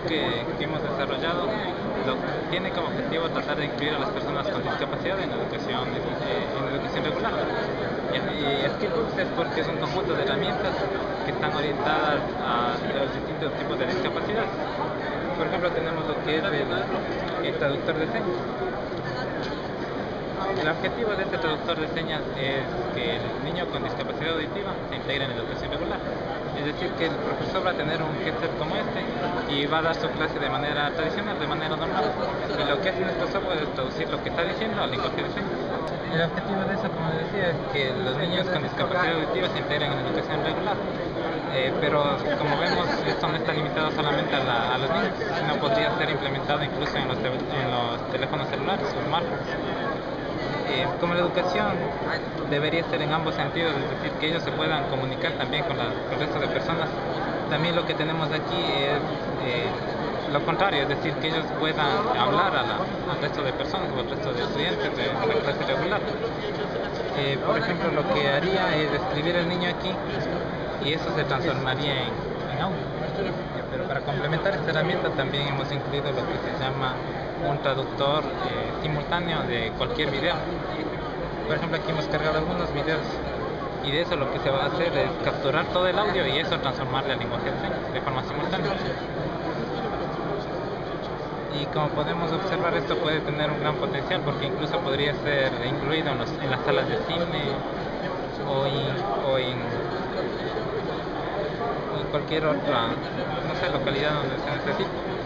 proyecto que, que hemos desarrollado lo, tiene como objetivo tratar de incluir a las personas con discapacidad en educación, en educación regular. Y, y Skillbooks es porque es un conjunto de herramientas que están orientadas a los distintos tipos de discapacidad. Por ejemplo, tenemos lo que es el, el traductor de señas el objetivo de este traductor de señas es que el niño con discapacidad auditiva se integre en la educación regular. Decir, que el profesor va a tener un headset como este y va a dar su clase de manera tradicional, de manera normal. Y lo que hace nuestro software es traducir lo que está diciendo al lenguaje de señas. El objetivo de eso, como decía, es que los niños con discapacidad auditiva se integren en la educación regular. Eh, pero como vemos, esto no está limitado solamente a, la, a los niños, sino podría ser implementado incluso en los, en los teléfonos celulares o smartphones. Eh, como la educación debería ser en ambos sentidos, es decir, que ellos se puedan comunicar también con, la, el resto de personas. También lo que tenemos aquí es eh, lo contrario, es decir, que ellos puedan hablar al resto de personas o al resto de estudiantes de la clase regular. Eh, por ejemplo, lo que haría es escribir el niño aquí y eso se transformaría en, en audio. Pero para complementar esta herramienta también hemos incluido lo que se llama un traductor eh, simultáneo de cualquier video. Por ejemplo, aquí hemos cargado algunos videos y de eso lo que se va a hacer es capturar todo el audio y eso transformarle al lenguaje de señas de forma simultánea. Y como podemos observar esto puede tener un gran potencial porque incluso podría ser incluido en, los, en las salas de cine o en, o en cualquier otra no sé, localidad donde se necesite.